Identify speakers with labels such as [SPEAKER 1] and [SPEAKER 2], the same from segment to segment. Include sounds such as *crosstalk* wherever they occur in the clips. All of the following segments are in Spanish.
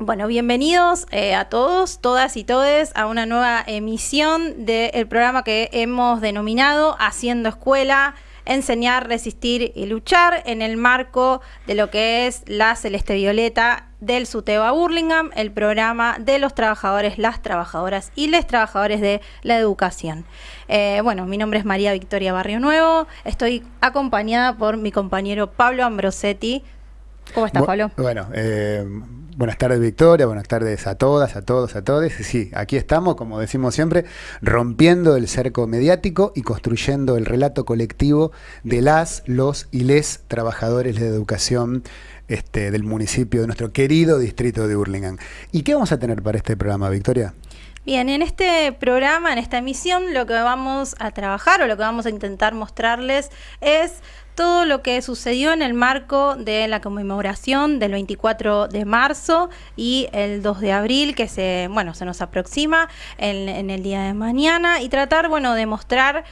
[SPEAKER 1] Bueno, bienvenidos eh, a todos, todas y todes a una nueva emisión del programa que hemos denominado Haciendo Escuela, Enseñar, Resistir y Luchar en el marco de lo que es la Celeste Violeta del SUTEBA Burlingame, el programa de los trabajadores, las trabajadoras y les trabajadores de la educación. Eh, bueno, mi nombre es María Victoria Barrio Nuevo, estoy acompañada por mi compañero Pablo Ambrosetti. ¿Cómo estás, Pablo?
[SPEAKER 2] Bueno, eh, Buenas tardes Victoria, buenas tardes a todas, a todos, a todos. Sí, aquí estamos, como decimos siempre, rompiendo el cerco mediático y construyendo el relato colectivo de las, los y les trabajadores de educación este, del municipio de nuestro querido distrito de Hurlingham. ¿Y qué vamos a tener para este programa, Victoria?
[SPEAKER 1] Bien, en este programa, en esta emisión, lo que vamos a trabajar o lo que vamos a intentar mostrarles es todo lo que sucedió en el marco de la conmemoración del 24 de marzo y el 2 de abril que se, bueno, se nos aproxima en, en el día de mañana y tratar, bueno, de mostrar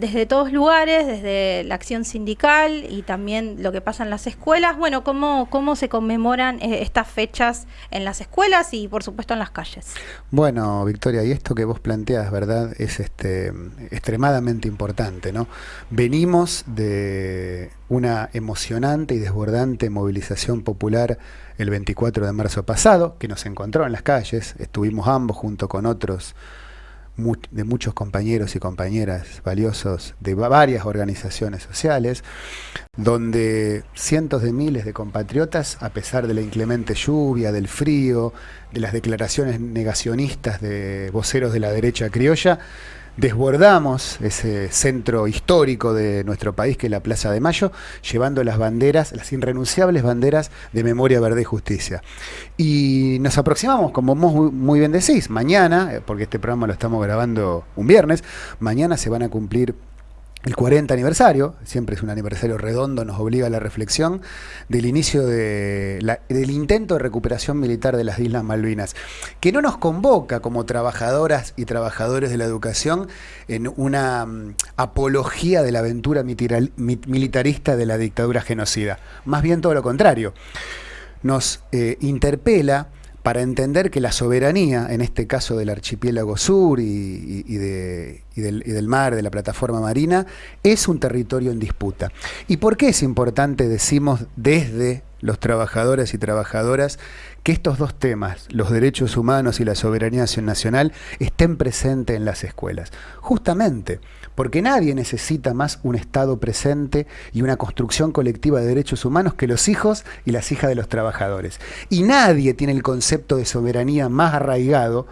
[SPEAKER 1] desde todos lugares, desde la acción sindical y también lo que pasa en las escuelas, bueno, cómo, cómo se conmemoran eh, estas fechas en las escuelas y por supuesto en las calles.
[SPEAKER 2] Bueno, Victoria, y esto que vos planteas, ¿verdad? Es este extremadamente importante, ¿no? Venimos de una emocionante y desbordante movilización popular el 24 de marzo pasado, que nos encontró en las calles, estuvimos ambos junto con otros de muchos compañeros y compañeras valiosos de varias organizaciones sociales, donde cientos de miles de compatriotas, a pesar de la inclemente lluvia, del frío, de las declaraciones negacionistas de voceros de la derecha criolla, desbordamos ese centro histórico de nuestro país, que es la Plaza de Mayo, llevando las banderas, las irrenunciables banderas de memoria, verde y justicia. Y nos aproximamos, como vos muy bien decís, mañana, eh, porque este programa lo estamos grabando un viernes, mañana se van a cumplir el 40 aniversario, siempre es un aniversario redondo, nos obliga a la reflexión, del inicio de del intento de recuperación militar de las Islas Malvinas, que no nos convoca como trabajadoras y trabajadores de la educación en una mm, apología de la aventura militarista de la dictadura genocida, más bien todo lo contrario, nos eh, interpela para entender que la soberanía, en este caso del archipiélago sur y, y, del, mar, de la plataforma marina, es un territorio en disputa. ¿Y por qué es importante, decimos, desde los trabajadores y trabajadoras, que estos dos temas, los derechos humanos y la soberanía nacional, estén presentes en las escuelas? Justamente porque nadie necesita más un Estado presente y una construcción colectiva de derechos humanos que los hijos y las hijas de los trabajadores. Y nadie tiene el concepto de soberanía más arraigado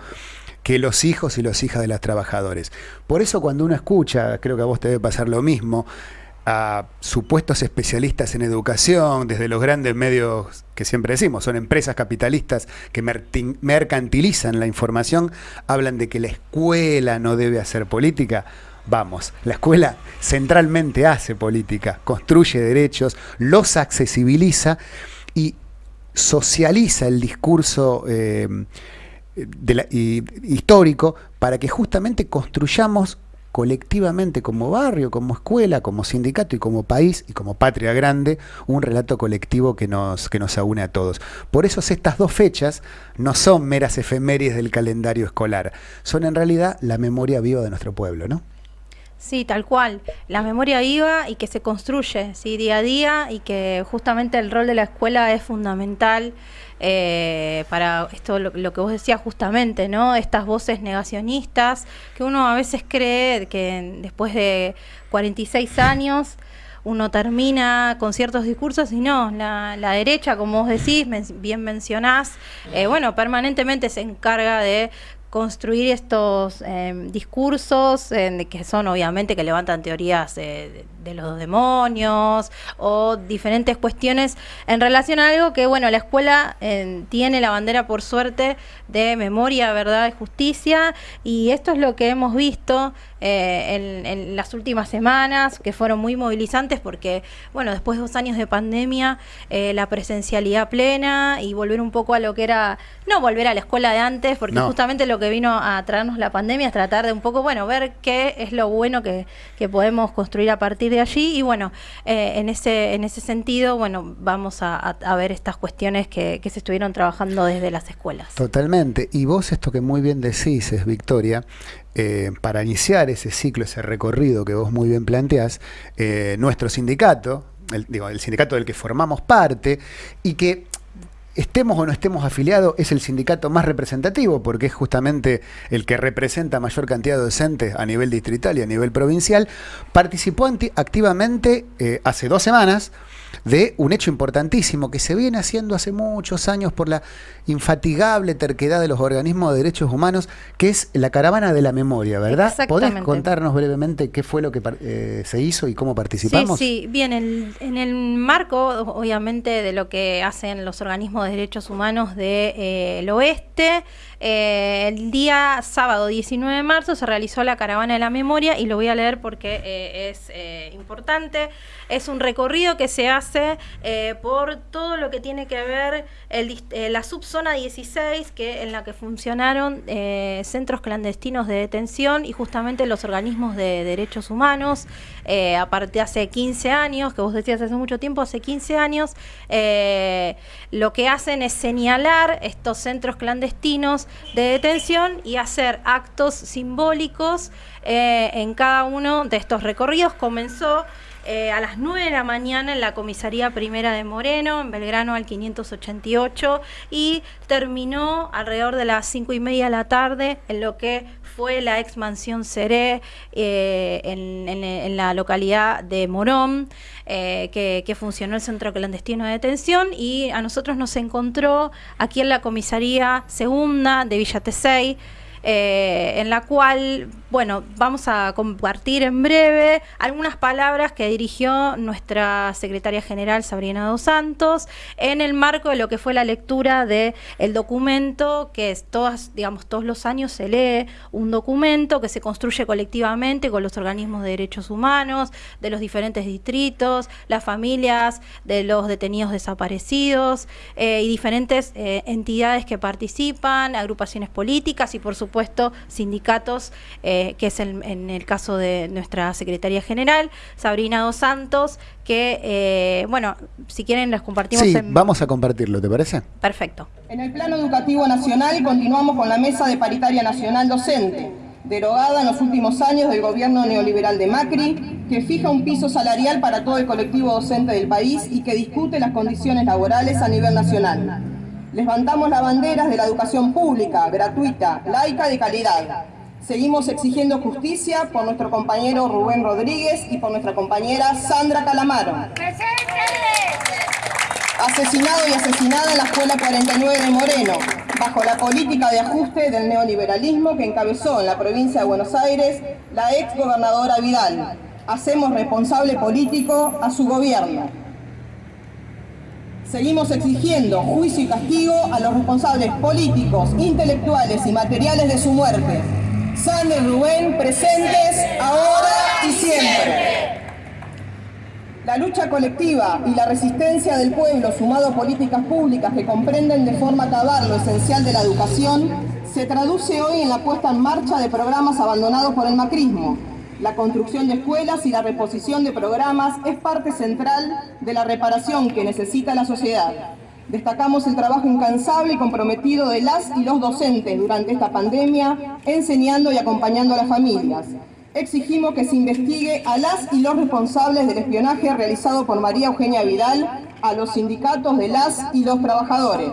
[SPEAKER 2] que los hijos y las hijas de los trabajadores. Por eso cuando uno escucha, creo que a vos te debe pasar lo mismo, a supuestos especialistas en educación, desde los grandes medios que siempre decimos, son empresas capitalistas que mercantilizan la información, hablan de que la escuela no debe hacer política. Vamos, la escuela centralmente hace política, construye derechos, los accesibiliza y socializa el discurso eh, histórico para que justamente construyamos colectivamente como barrio, como escuela, como sindicato y como país y como patria grande, un relato colectivo que nos, que nos aúne a todos. Por eso estas dos fechas no son meras efemérides del calendario escolar, son en realidad la memoria viva de nuestro pueblo, ¿no?
[SPEAKER 1] Sí, tal cual. La memoria viva y que se construye ¿sí? día a día y que justamente el rol de la escuela es fundamental eh, para esto lo, que vos decías justamente, ¿no? Estas voces negacionistas que uno a veces cree que después de 46 años uno termina con ciertos discursos y no, la, derecha, como vos decís, bien mencionás, eh, bueno, permanentemente se encarga de construir estos em, discursos que son obviamente que levantan teorías de, los demonios o diferentes cuestiones en relación a algo que bueno la escuela em, tiene la bandera por suerte de memoria verdad y justicia. Y esto es lo que hemos visto eh, en, las últimas semanas que fueron muy movilizantes porque bueno después de dos años de pandemia eh, la presencialidad plena y volver un poco a lo que era no volver a la escuela de antes porque justamente lo que vino a traernos la pandemia es tratar de un poco, bueno, ver qué es lo bueno que, podemos construir a partir de allí y bueno, eh, en, ese, en ese sentido, bueno, vamos a, ver estas cuestiones que, se estuvieron trabajando desde las escuelas.
[SPEAKER 2] Totalmente. Y vos esto que muy bien decís, es Victoria, eh, para iniciar ese ciclo, ese recorrido que vos muy bien planteás, eh, nuestro sindicato, el, digo, el sindicato del que formamos parte, y que estemos o no estemos afiliados, es el sindicato más representativo, porque es justamente el que representa mayor cantidad de docentes a nivel distrital y a nivel provincial, participó activamente eh, hace dos semanas de un hecho importantísimo que se viene haciendo hace muchos años por la infatigable terquedad de los organismos de derechos humanos, que es la caravana de la memoria, ¿verdad? ¿Podés contarnos brevemente qué fue lo que eh, se hizo y cómo participamos?
[SPEAKER 1] Sí, sí, bien, en el marco, obviamente, de lo que hacen los organismos de derechos humanos del de, eh, oeste, eh, el día sábado 19 de marzo se realizó la caravana de la memoria y lo voy a leer porque eh, es eh, importante. Es un recorrido que se hace por todo lo que tiene que ver el, la subzona 16, que, en la que funcionaron centros clandestinos de detención y justamente los organismos de derechos humanos. aparte hace 15 años, que vos decías hace mucho tiempo, hace 15 años, lo que hacen es señalar estos centros clandestinos de detención y hacer actos simbólicos eh, en cada uno de estos recorridos. Comenzó eh, a las 9 de la mañana en la comisaría primera de Moreno, en Belgrano al 588, y terminó alrededor de las 5 y media de la tarde en lo que fue la ex mansión Seré eh, en, la localidad de Morón, eh, que, funcionó el centro clandestino de detención, y a nosotros nos encontró aquí en la comisaría segunda de Villa Tesey, en la cual bueno, vamos a compartir en breve algunas palabras que dirigió nuestra secretaria general Sabrina Dos Santos en el marco de lo que fue la lectura del el documento que es todas, digamos, todos los años se lee un documento que se construye colectivamente con los organismos de derechos humanos, de los diferentes distritos, las familias de los detenidos desaparecidos eh, y diferentes eh, entidades que participan, agrupaciones políticas y por supuesto sindicatos. Eh, que es en el caso de nuestra secretaria general, Sabrina Dos Santos, que, eh, bueno, si quieren las compartimos.
[SPEAKER 2] Sí, vamos a compartirlo, ¿te parece?
[SPEAKER 1] Perfecto.
[SPEAKER 3] En el plano educativo nacional continuamos con la Mesa de Paritaria Nacional Docente, derogada en los últimos años del gobierno neoliberal de Macri, que fija un piso salarial para todo el colectivo docente del país y que discute las condiciones laborales a nivel nacional. Levantamos las banderas de la educación pública, gratuita, laica de calidad, Seguimos exigiendo justicia por nuestro compañero Rubén Rodríguez y por nuestra compañera Sandra Calamaro. Asesinado y asesinada en la Escuela 49 de Moreno, bajo la política de ajuste del neoliberalismo que encabezó en la provincia de Buenos Aires la ex gobernadora Vidal. Hacemos responsable político a su gobierno. Seguimos exigiendo juicio y castigo a los responsables políticos, intelectuales y materiales de su muerte, Sandra y Rubén presentes ahora y siempre. La lucha colectiva y la resistencia del pueblo sumado a políticas públicas que comprenden de forma cabal lo esencial de la educación se traduce hoy en la puesta en marcha de programas abandonados por el macrismo. La construcción de escuelas y la reposición de programas es parte central de la reparación que necesita la sociedad. Destacamos el trabajo incansable y comprometido de las y los docentes durante esta pandemia, enseñando y acompañando a las familias. Exigimos que se investigue a las y los responsables del espionaje realizado por María Eugenia Vidal a los sindicatos de las y los trabajadores.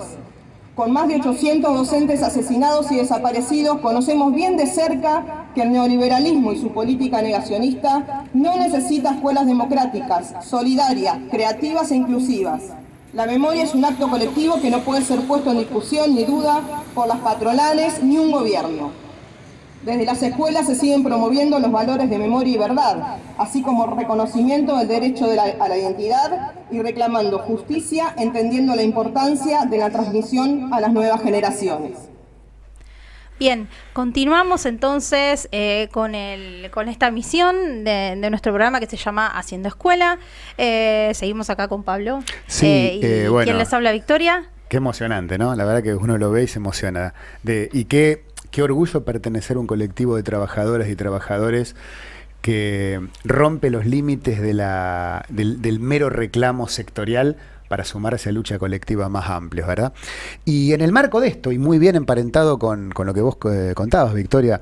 [SPEAKER 3] Con más de 800 docentes asesinados y desaparecidos, conocemos bien de cerca que el neoliberalismo y su política negacionista no necesita escuelas democráticas, solidarias, creativas e inclusivas. La memoria es un acto colectivo que no puede ser puesto en discusión ni duda por las patronales ni un gobierno. Desde las escuelas se siguen promoviendo los valores de memoria y verdad, así como reconocimiento del derecho a la identidad y reclamando justicia, entendiendo la importancia de la transmisión a las nuevas generaciones.
[SPEAKER 1] Bien, continuamos entonces eh, con, el, con esta misión de, nuestro programa que se llama Haciendo Escuela. Eh, seguimos acá con Pablo.
[SPEAKER 2] Sí, eh,
[SPEAKER 1] y, ¿Quién les habla, Victoria?
[SPEAKER 2] Qué emocionante, ¿no? La verdad que uno lo ve y se emociona. De, y qué, qué orgullo pertenecer a un colectivo de trabajadoras y trabajadores que rompe los límites del, mero reclamo sectorial para sumarse a lucha colectiva más amplia, ¿verdad? Y en el marco de esto, y muy bien emparentado con, lo que vos eh, contabas, Victoria,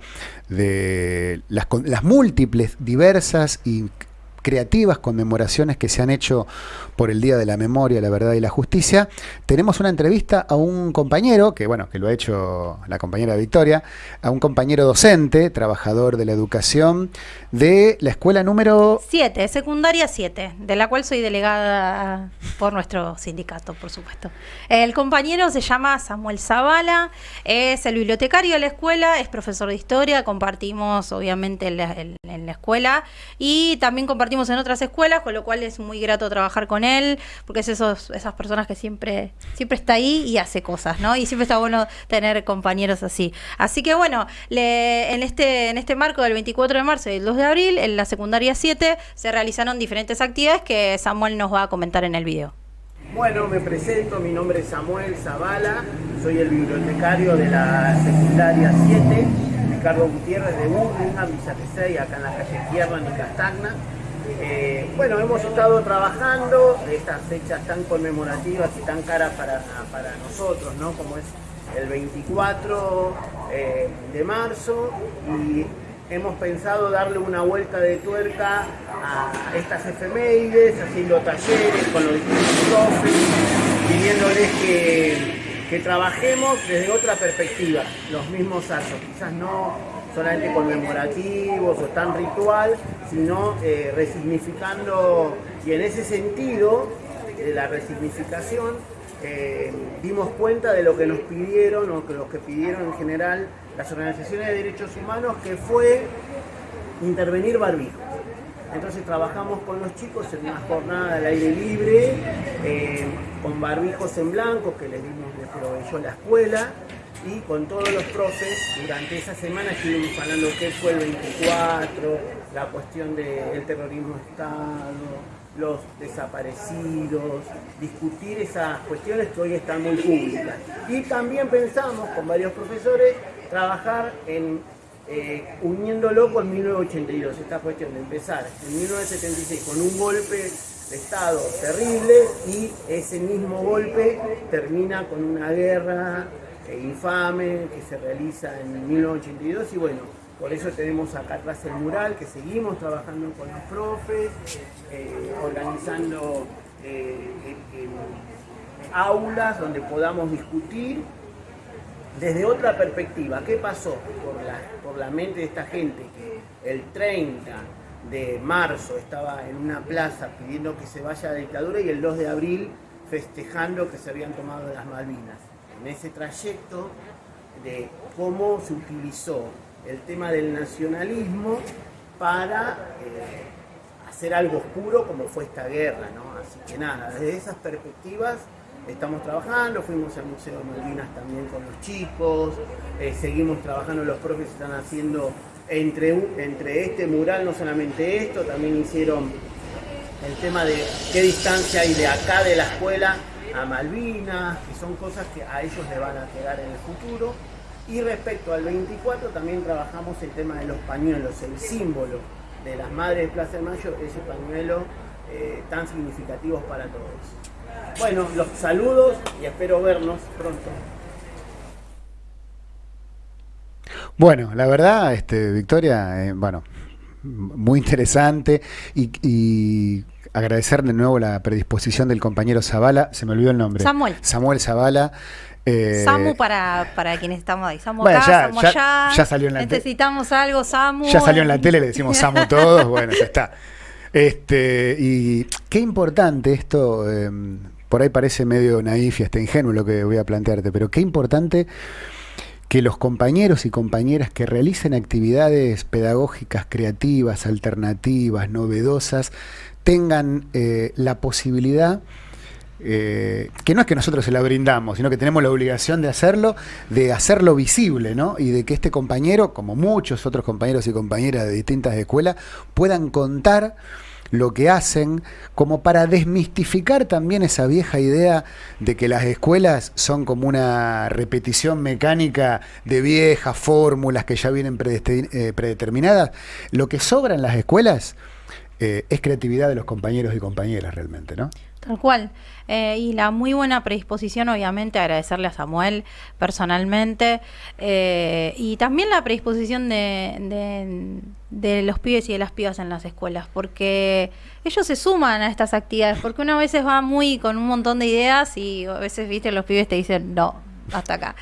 [SPEAKER 2] de las múltiples, diversas y creativas conmemoraciones que se han hecho por el Día de la Memoria, la Verdad y la Justicia, tenemos una entrevista a un compañero, que bueno, que lo ha hecho la compañera Victoria, a un compañero docente, trabajador de la educación, de la escuela número
[SPEAKER 1] 7, secundaria 7, de la cual soy delegada por nuestro sindicato, por supuesto. El compañero se llama Samuel Zavala, es el bibliotecario de la escuela, es profesor de historia, compartimos obviamente en la, en, la escuela y también compartimos en otras escuelas, con lo cual es muy grato trabajar con él, porque es esas personas que siempre, siempre está ahí y hace cosas, ¿no? Y siempre está bueno tener compañeros así. Así que bueno, en, este, en este marco del 24 de marzo y el 2 de abril, en la secundaria 7, se realizaron diferentes actividades que Samuel nos va a comentar en el video.
[SPEAKER 4] Bueno, me presento, mi nombre es Samuel Zavala, soy el bibliotecario de la secundaria 7, Ricardo Gutiérrez de Burlingame, Villa acá en la calle Tierra, en Castagna. Eh, bueno, hemos estado trabajando estas fechas tan conmemorativas y tan caras para, para nosotros, ¿no? Como es el 24 eh, de marzo y hemos pensado darle una vuelta de tuerca a estas efemérides, haciendo talleres con los distintos profes, pidiéndoles que, que trabajemos desde otra perspectiva, los mismos actos, quizás no solamente conmemorativos o tan ritual, sino eh, resignificando, y en ese sentido, de la resignificación, eh, dimos cuenta de lo que nos pidieron, o que lo que pidieron en general las organizaciones de derechos humanos, que fue intervenir barbijo. Entonces trabajamos con los chicos en una jornada al aire libre, eh, con barbijos en blanco que les dimos, les proveyó la escuela, y con todos los profes durante esa semana estuvimos hablando qué fue el 24, la cuestión del terrorismo de Estado, los desaparecidos, discutir esas cuestiones que hoy están muy públicas. Y también pensamos con varios profesores trabajar en eh, uniéndolo con 1982, esta cuestión de empezar en 1976 con un golpe de Estado terrible y ese mismo golpe termina con una guerra eh, infame que se realiza en 1982 y bueno, por eso tenemos acá atrás el mural, que seguimos trabajando con los profes, eh, organizando eh, aulas donde podamos discutir desde otra perspectiva. ¿Qué pasó por la, por la mente de esta gente que el 30 de marzo estaba en una plaza pidiendo que se vaya a la dictadura y el 2 de abril festejando que se habían tomado las Malvinas? En ese trayecto de cómo se utilizó el tema del nacionalismo para eh, hacer algo oscuro como fue esta guerra, ¿no? Así que nada, desde esas perspectivas estamos trabajando, fuimos al Museo de Malvinas también con los chicos, eh, seguimos trabajando, los profes están haciendo entre, entre este mural, no solamente esto, también hicieron el tema de qué distancia hay de acá de la escuela a Malvinas, que son cosas que a ellos le van a quedar en el futuro. Y respecto al 24 también trabajamos el tema de los pañuelos, el símbolo de las madres de Plaza de Mayo, ese pañuelo eh, tan significativo para todos. Bueno, los saludos y espero vernos pronto.
[SPEAKER 2] Bueno, la verdad, este, Victoria, eh, bueno, muy interesante y agradecer de nuevo la predisposición del compañero Zavala, se me olvidó el nombre.
[SPEAKER 1] Samuel.
[SPEAKER 2] Samuel Zavala.
[SPEAKER 1] Eh, Samu para, para quienes estamos ahí. Samu acá,
[SPEAKER 2] ya,
[SPEAKER 1] Samu
[SPEAKER 2] ya,
[SPEAKER 1] allá.
[SPEAKER 2] ya salió en la
[SPEAKER 1] Necesitamos algo, Samu.
[SPEAKER 2] Ya salió en la tele, le decimos Samu todos, *laughs* bueno, ya está. Este, y qué importante esto, eh, por ahí parece medio naif y hasta ingenuo lo que voy a plantearte, pero qué importante que los compañeros y compañeras que realicen actividades pedagógicas creativas, alternativas, novedosas, tengan eh, la posibilidad, eh, que no es que nosotros se la brindamos, sino que tenemos la obligación de hacerlo, de hacerlo visible, ¿no? Y de que este compañero, como muchos otros compañeros y compañeras de distintas escuelas, puedan contar lo que hacen como para desmistificar también esa vieja idea de que las escuelas son como una repetición mecánica de viejas fórmulas que ya vienen eh, predeterminadas. Lo que sobra en las escuelas eh, es creatividad de los compañeros y compañeras realmente, ¿no?
[SPEAKER 1] Tal cual. Eh, y la muy buena predisposición, obviamente, agradecerle a Samuel personalmente. Eh, y también la predisposición de, de, los pibes y de las pibas en las escuelas, porque ellos se suman a estas actividades, porque uno a veces va muy con un montón de ideas y a veces, viste, los pibes te dicen, no, hasta acá.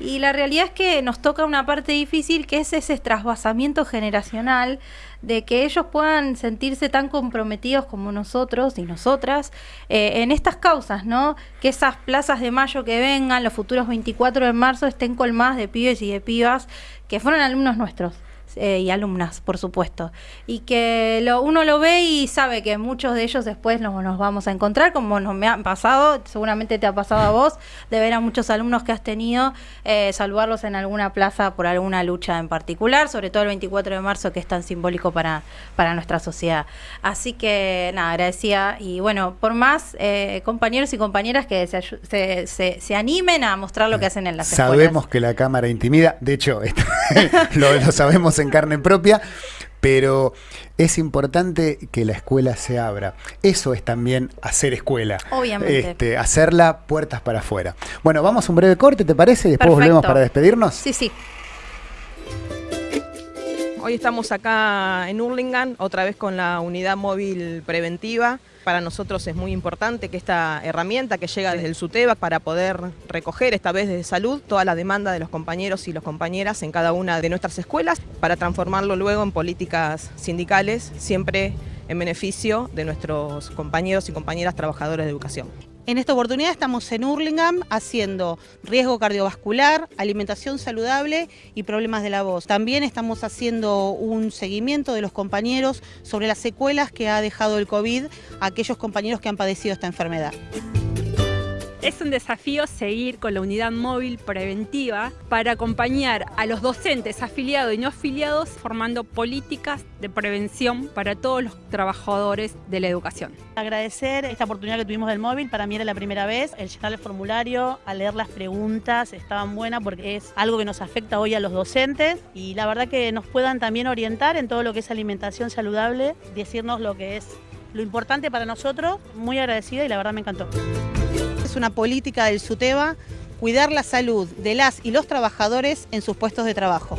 [SPEAKER 1] Y la realidad es que nos toca una parte difícil que es ese trasvasamiento generacional de que ellos puedan sentirse tan comprometidos como nosotros y nosotras eh, en estas causas, ¿no? Que esas plazas de mayo que vengan, los futuros 24 de marzo, estén colmadas de pibes y de pibas que fueron alumnos nuestros. Eh, y alumnas, por supuesto. Y que lo, uno lo ve y sabe que muchos de ellos después nos, nos vamos a encontrar, como nos me han pasado, seguramente te ha pasado a vos, de ver a muchos alumnos que has tenido, eh, saludarlos en alguna plaza por alguna lucha en particular, sobre todo el 24 de marzo, que es tan simbólico para, para nuestra sociedad. Así que, nada, agradecía. Y bueno, por más eh, compañeros y compañeras que se, se, se, animen a mostrar lo que hacen en las
[SPEAKER 2] Sabemos que la cámara intimida, de hecho, *laughs* lo, lo sabemos en carne propia, pero es importante que la escuela se abra. Eso es también hacer escuela.
[SPEAKER 1] Obviamente.
[SPEAKER 2] Este, hacerla puertas para afuera. Bueno, vamos a un breve corte, ¿te parece? Y después volvemos para despedirnos.
[SPEAKER 1] Sí, sí.
[SPEAKER 5] Hoy estamos acá en Hurlingham, otra vez con la unidad móvil preventiva para nosotros es muy importante que esta herramienta que llega desde el SUTEBA para poder recoger esta vez desde salud toda la demanda de los compañeros y las compañeras en cada una de nuestras escuelas para transformarlo luego en políticas sindicales, siempre en beneficio de nuestros compañeros y compañeras trabajadores de educación.
[SPEAKER 6] En esta oportunidad estamos en Hurlingham haciendo riesgo cardiovascular, alimentación saludable y problemas de la voz. También estamos haciendo un seguimiento de los compañeros sobre las secuelas que ha dejado el COVID a aquellos compañeros que han padecido esta enfermedad.
[SPEAKER 7] Es un desafío seguir con la unidad móvil preventiva para acompañar a los docentes afiliados y no afiliados formando políticas de prevención para todos los trabajadores de la educación.
[SPEAKER 6] Agradecer esta oportunidad que tuvimos del móvil, para mí era la primera vez, el llenar el formulario, a leer las preguntas, estaban buenas porque es algo que nos afecta hoy a los docentes. Y la verdad que nos puedan también orientar en todo lo que es alimentación saludable, decirnos lo que es lo importante para nosotros, muy agradecida y la verdad me encantó una política del SUTEBA cuidar la salud de las y los trabajadores en sus puestos de trabajo.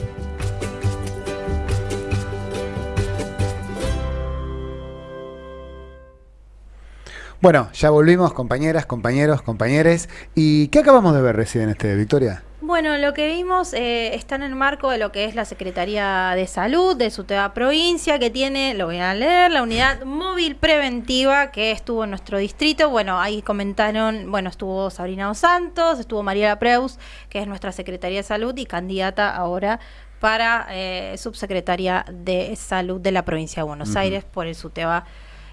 [SPEAKER 2] Bueno, ya volvimos, compañeras, compañeros, compañeres. ¿Y qué acabamos de ver recién, este, Victoria?
[SPEAKER 1] Bueno, lo que vimos eh, está en el marco de lo que es la Secretaría de Salud de su provincia, que tiene, lo voy a leer, la unidad móvil preventiva que estuvo en nuestro distrito. Bueno, ahí comentaron, bueno, estuvo Sabrina Dos Santos, estuvo María Preus, que es nuestra Secretaría de Salud y candidata ahora para eh, subsecretaria de Salud de la provincia de Buenos Aires por el SUTEBA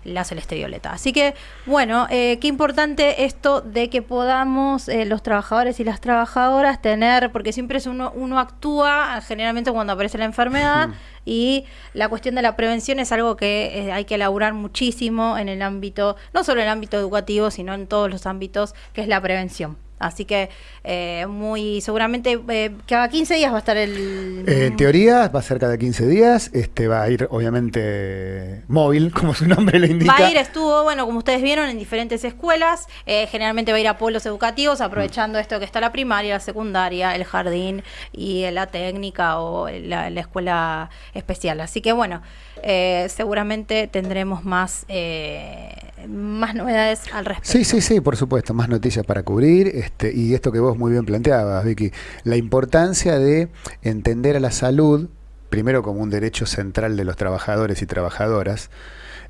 [SPEAKER 1] la celeste violeta. Así que, bueno, eh, qué importante esto de que podamos eh, los trabajadores y las trabajadoras tener, porque siempre es uno, uno actúa generalmente cuando aparece la enfermedad y la cuestión de la prevención es algo que eh, hay que elaborar muchísimo en el ámbito, no solo en el ámbito educativo, sino en todos los ámbitos, que es la prevención. Así que eh, muy seguramente eh, cada 15 días va a estar el...
[SPEAKER 2] en teoría va a ser cada 15 días, este va a ir obviamente móvil, *laughs* como su nombre le indica.
[SPEAKER 1] Va a ir, estuvo, bueno, como ustedes vieron, en diferentes escuelas, eh, generalmente va a ir a pueblos educativos, aprovechando esto que está la primaria, la secundaria, el jardín y la técnica o la, la escuela especial. Así que bueno, seguramente tendremos más más novedades al respecto.
[SPEAKER 2] Sí, sí, sí, por supuesto, más noticias para cubrir. Este, y esto que vos muy bien planteabas, Vicky, la importancia de entender a la salud, primero como un derecho central de los trabajadores y trabajadoras,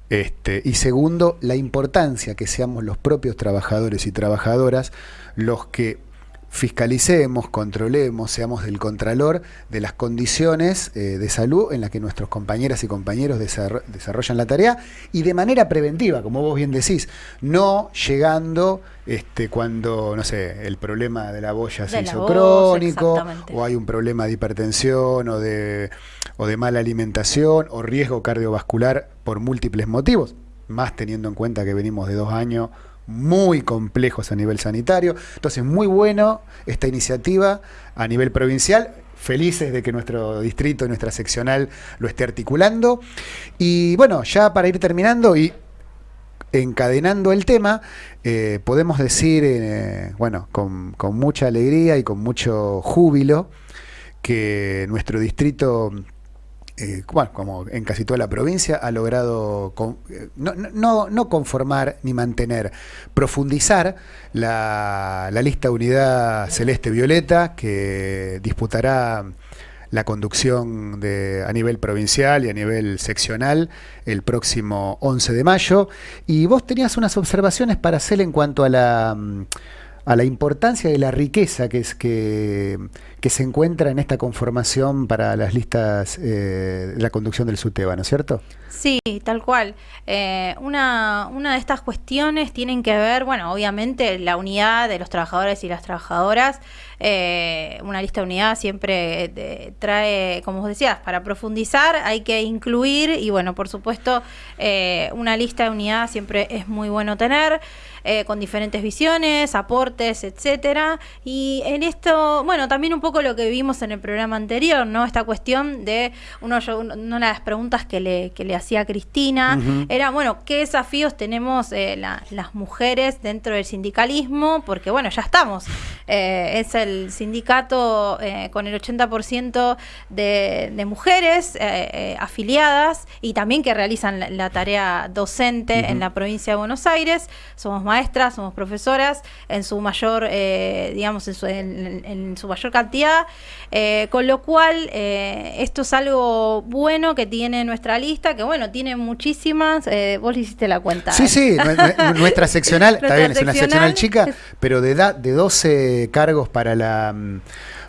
[SPEAKER 2] este, y segundo, la importancia que seamos los propios trabajadores y trabajadoras los que fiscalicemos, controlemos, seamos el contralor de las condiciones eh, de salud en las que nuestros compañeras y compañeros desarrollan la tarea y de manera preventiva, como vos bien decís, no llegando este, cuando, no sé, el problema de la boya se hizo crónico, o hay un problema de hipertensión o de, o de mala alimentación o riesgo cardiovascular por múltiples motivos más teniendo en cuenta que venimos de dos años muy complejos a nivel sanitario. Entonces, muy bueno esta iniciativa a nivel provincial. Felices de que nuestro distrito, nuestra seccional lo esté articulando. Y bueno, ya para ir terminando y encadenando el tema, eh, podemos decir, eh, bueno, con, con mucha alegría y con mucho júbilo, que nuestro distrito eh, como en casi toda la provincia, ha logrado eh, no, conformar ni mantener, profundizar la, lista de unidad celeste-violeta que disputará la conducción de, a nivel provincial y a nivel seccional el próximo 11 de mayo. Y vos tenías unas observaciones para hacer en cuanto a la mm, a la importancia de la riqueza que, es, que, que se encuentra en esta conformación para las listas eh, la conducción del SUTEBA, ¿no es cierto?
[SPEAKER 1] Sí, tal cual. Eh, una, una de estas cuestiones tienen que ver, bueno, obviamente la unidad de los trabajadores y las trabajadoras. Eh, una lista de unidad siempre trae, como vos decías, para profundizar hay que incluir y bueno, por supuesto, una lista de unidad siempre es muy bueno tener. Con diferentes visiones, aportes, etcétera. Y en esto, bueno, también un poco lo que vimos en el programa anterior, ¿no? Esta cuestión de uno, una de las preguntas que le, que le hacía Cristina era, bueno, ¿qué desafíos tenemos eh, las mujeres dentro del sindicalismo? Porque, bueno, ya estamos. Eh, es el sindicato eh, con el 80% de, de mujeres afiliadas y también que realizan la, tarea docente en la provincia de Buenos Aires. Somos maestras, somos profesoras, en su mayor, digamos, en su, en su mayor cantidad. con lo cual, esto es algo bueno que tiene nuestra lista, que bueno, tiene muchísimas, eh, vos le hiciste la cuenta.
[SPEAKER 2] Sí, sí, *laughs* nuestra seccional, está bien, es una seccional chica, pero de, da, de 12 cargos para la mm,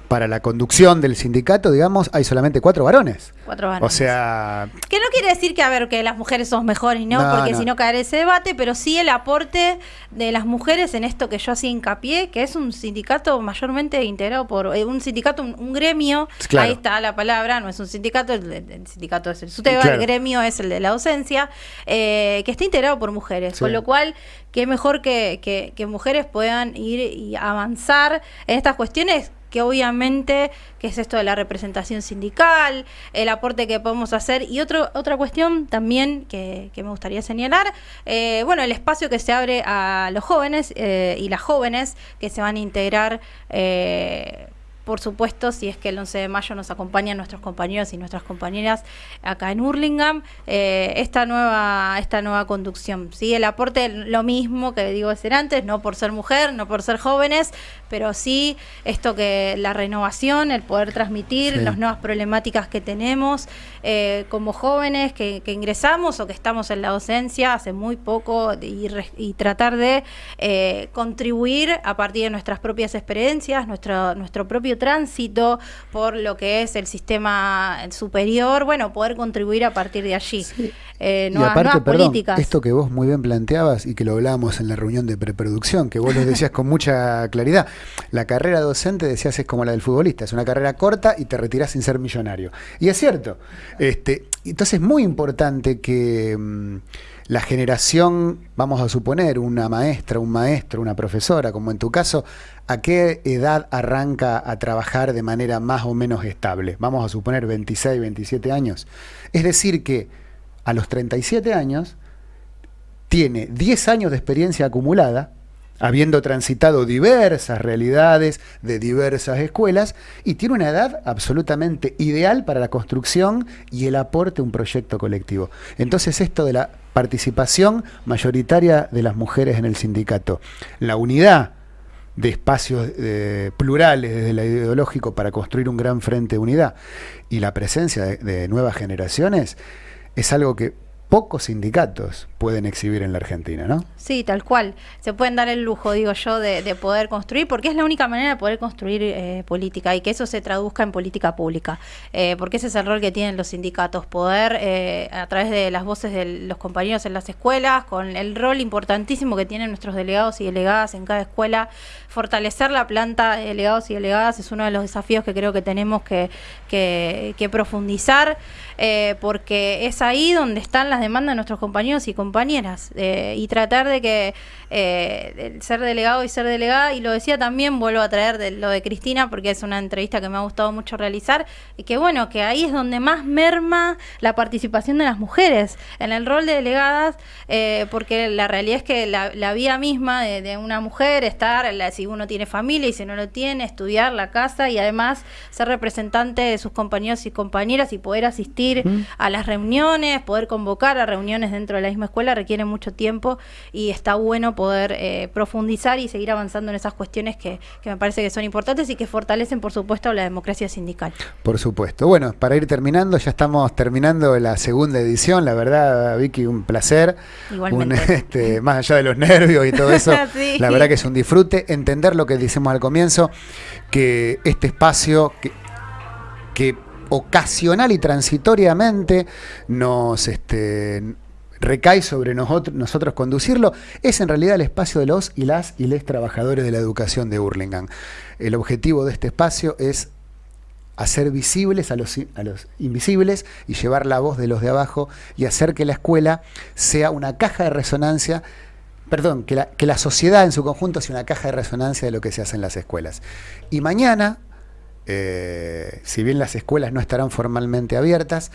[SPEAKER 2] para la conducción del sindicato, digamos, hay solamente cuatro varones.
[SPEAKER 1] Cuatro varones.
[SPEAKER 2] O sea...
[SPEAKER 1] Que no quiere decir que, a ver, que las mujeres son mejores, no, porque si no caer ese debate, pero sí el aporte de las mujeres en esto que yo hacía hincapié, que es un sindicato mayormente integrado por... Eh, un sindicato, un, gremio, ahí está la palabra, no es un sindicato, el, sindicato es el SUTEBA, el gremio es el de la docencia, eh, que está integrado por mujeres, con lo cual, qué mejor que, que, que mujeres puedan ir y avanzar en estas cuestiones que obviamente, que es esto de la representación sindical, el aporte que podemos hacer. Y otro, otra cuestión también que, me gustaría señalar, eh, bueno, el espacio que se abre a los jóvenes eh, y las jóvenes que se van a integrar eh, por supuesto, si es que el 11 de mayo nos acompañan nuestros compañeros y nuestras compañeras acá en Hurlingham, eh, esta, nueva, esta nueva conducción. ¿sí? El aporte, lo mismo que digo ser antes, no por ser mujer, no por ser jóvenes, pero sí esto que la renovación, el poder transmitir las nuevas problemáticas que tenemos eh, como jóvenes que, ingresamos o que estamos en la docencia hace muy poco y, tratar de eh, contribuir a partir de nuestras propias experiencias, nuestro, nuestro propio tránsito por lo que es el sistema superior, bueno, poder contribuir a partir de allí.
[SPEAKER 2] Eh, y aparte, perdón, esto que vos muy bien planteabas y que lo hablábamos en la reunión de preproducción, que vos lo decías con mucha claridad, la carrera docente, decías, es como la del futbolista, es una carrera corta y te retirás sin ser millonario. Y es cierto. Este, entonces es muy importante que... La generación, vamos a suponer, una maestra, un maestro, una profesora, como en tu caso, ¿a qué edad arranca a trabajar de manera más o menos estable? Vamos a suponer 26, 27 años. Es decir que a los 37 años tiene 10 años de experiencia acumulada, habiendo transitado diversas realidades de diversas escuelas, y tiene una edad absolutamente ideal para la construcción y el aporte a un proyecto colectivo. Entonces esto de la participación mayoritaria de las mujeres en el sindicato, la unidad de espacios eh, plurales desde el ideológico para construir un gran frente de unidad y la presencia de nuevas generaciones es algo que pocos sindicatos pueden exhibir en la Argentina, ¿no?
[SPEAKER 1] Sí, tal cual. Se pueden dar el lujo, digo yo, de, poder construir, porque es la única manera de poder construir eh, política y que eso se traduzca en política pública. Eh, porque ese es el rol que tienen los sindicatos, poder, eh, a través de las voces de los compañeros en las escuelas, con el rol importantísimo que tienen nuestros delegados y delegadas en cada escuela, fortalecer la planta de delegados y delegadas es uno de los desafíos que creo que tenemos que, que profundizar, porque es ahí donde están las las demandas de nuestros compañeros y compañeras eh, y tratar de que eh, ser delegado y ser delegada, y lo decía también, vuelvo a traer de, lo de Cristina porque es una entrevista que me ha gustado mucho realizar, y que bueno, que ahí es donde más merma la participación de las mujeres en el rol de delegadas, eh, porque la realidad es que la, la vía misma de, una mujer, estar, si uno tiene familia y si no lo tiene, estudiar la casa y además ser representante de sus compañeros y compañeras y poder asistir a las reuniones, poder convocar a reuniones dentro de la misma escuela requiere mucho tiempo y está bueno poder eh, profundizar y seguir avanzando en esas cuestiones que, que, me parece que son importantes y que fortalecen, por supuesto, la democracia sindical.
[SPEAKER 2] Por supuesto. Bueno, para ir terminando, ya estamos terminando la segunda edición. La verdad, Vicky, un placer.
[SPEAKER 1] Igualmente. *laughs*
[SPEAKER 2] este, más allá de los nervios y todo eso, *laughs* la verdad que es un disfrute entender lo que decimos al comienzo, que este espacio que, que ocasional y transitoriamente nos este, recae sobre nosotros, nosotros conducirlo, es en realidad el espacio de los y las y les trabajadores de la educación de Hurlingham. El objetivo de este espacio es hacer visibles a los, a los invisibles y llevar la voz de los de abajo y hacer que la escuela sea una caja de resonancia perdón, que la, que la sociedad en su conjunto sea una caja de resonancia de lo que se hace en las escuelas. Y mañana, eh, si bien las escuelas no estarán formalmente abiertas,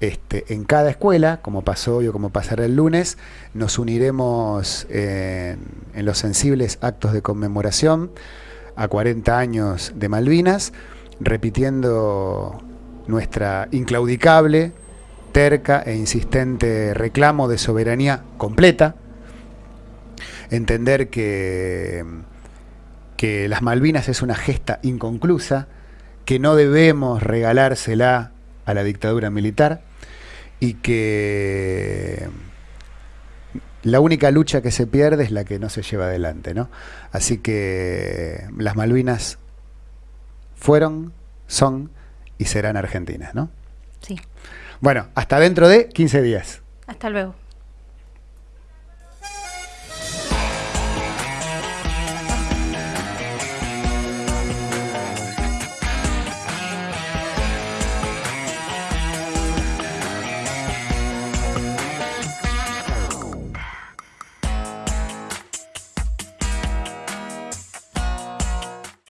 [SPEAKER 2] este, en cada escuela, como pasó hoy o como pasará el lunes, nos uniremos en, los sensibles actos de conmemoración a 40 años de Malvinas, repitiendo nuestra inclaudicable, terca e insistente reclamo de soberanía completa, entender que, que las Malvinas es una gesta inconclusa, que no debemos regalársela a la dictadura militar y que la única lucha que se pierde es la que no se lleva adelante, ¿no? Así que las Malvinas fueron, son y serán argentinas, ¿no?
[SPEAKER 1] Sí.
[SPEAKER 2] Bueno, hasta dentro de 15 días.
[SPEAKER 1] Hasta luego.